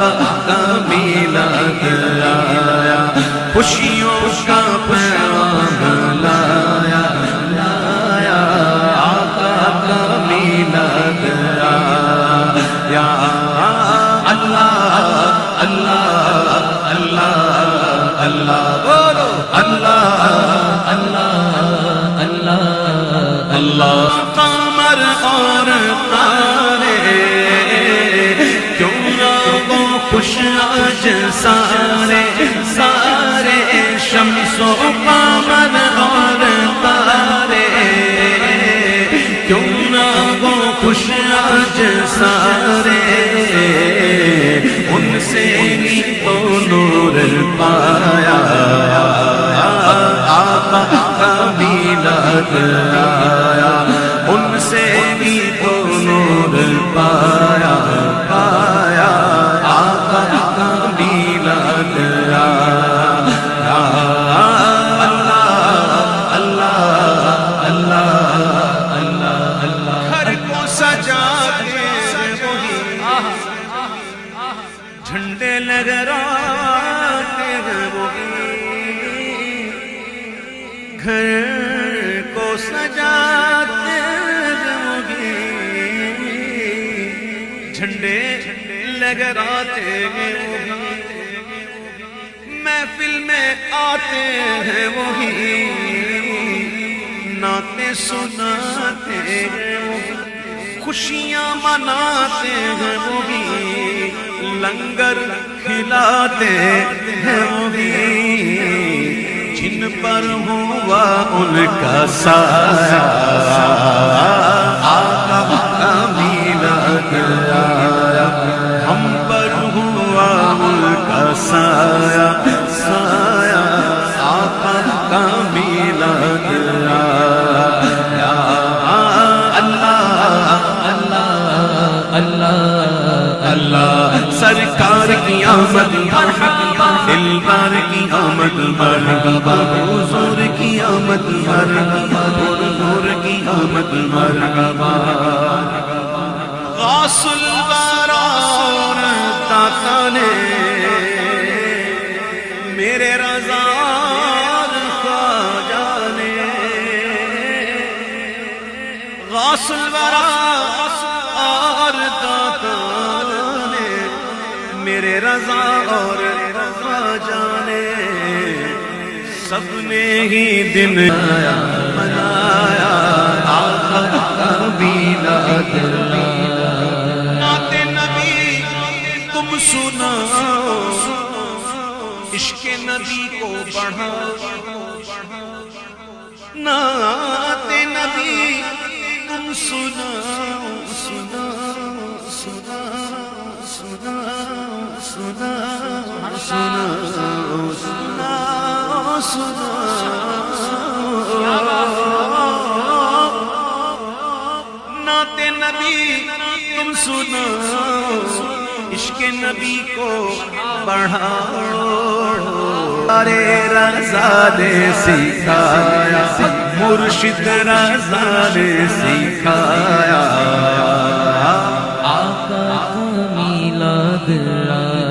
کا میلاد آیا خوشیوں کا پیغام لایا لایا، آقا کا میلاد آیا اللہ اللہ اللہ اللہ خوش آج سارے سارے شمس و قمر اور تارے۔ کیوں نہ وہ خوش آج سارے، ان سے ہی تو نور پایا۔ آقا کا میلاد جھنڈے ہیں وہی گھر کو سجاتے ہیں وہی جھنڈے لگراتے ہیں وہی محفل میں آتے ہیں وہی ناطے سناتے ہیں وہی خوشیاں مناتے ہیں وہی لنگر کھلاتے ہیں وہی۔ جن پر ہوا ان کا سایہ۔ آقا کا میلاد ہم پر ہوا ان کا سایہ۔ سایہ۔ آقا کا میلاد اللہ اللہ اللہ اللہ۔ سرکار کی آمد مرحبا دلبار کی آمد، مرحبا، حضور کی آمد، مرحبا، حضور کی آمد، مرحبا. غاص البارا اور داتا نے میرے رضا خواجہ نے غاص البرا میرے رضا اور خواجہ نے سب نے ہی دن آیا، منایا آقا کا میلاد نعت نبی، تم سناؤ، عشق نبی کو بڑھاؤ۔ نعت نبی، تم سناؤ سناؤ سناؤ سناؤ۔ سناؤ سناؤ سناؤ سناؤ نعت نبی تم سناؤ عشق نبی کو بڑھاؤ ارے رضا نے سکھایا، مرشد رضا نے سکھایا۔ آقا کا میلاد آیا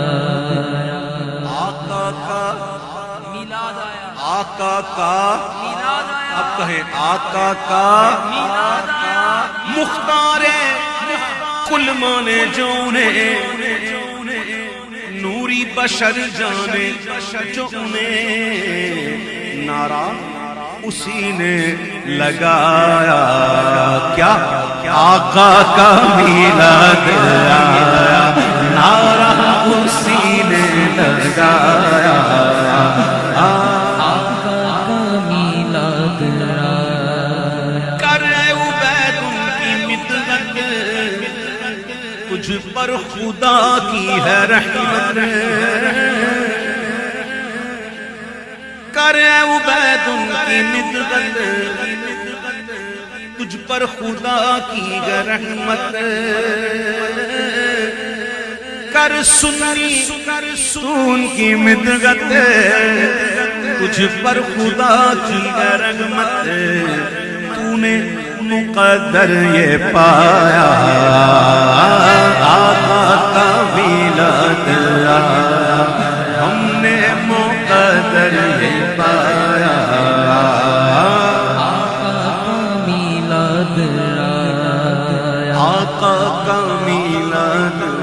آقا کا میلاد اب کہیں آقا کا۔ مختار کل مانے جونے، نوری بشر جانے جو انہیں نعرہ اسی نے لگایا۔ کیا آقا کا میلاد آیا؟ نعرہ اسی نے لگایا۔ تجھ پر خدا کی ہے رحمت۔ کر عبید ان کی مدت تجھ پر خدا کی ہے رحمت۔ کر سنی سون کی مدت تجھ پر خدا کی ہے رحمت۔ تو نے قدر یہ پایا۔ آقا کا میلاد ہم نے مقدر یہ پایا۔ آقا کا میلاد آقا کا میلاد